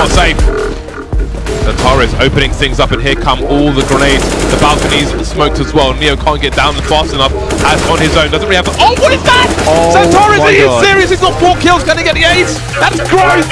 not safe. The Torres opening things up, and here come all the grenades. The balconies smoked as well. Neo can't get down fast enough as on his own. Doesn't really have. Oh, what is that? Oh Santoris, are you God. serious? He's got four kills. Can he get the ace? That's gross.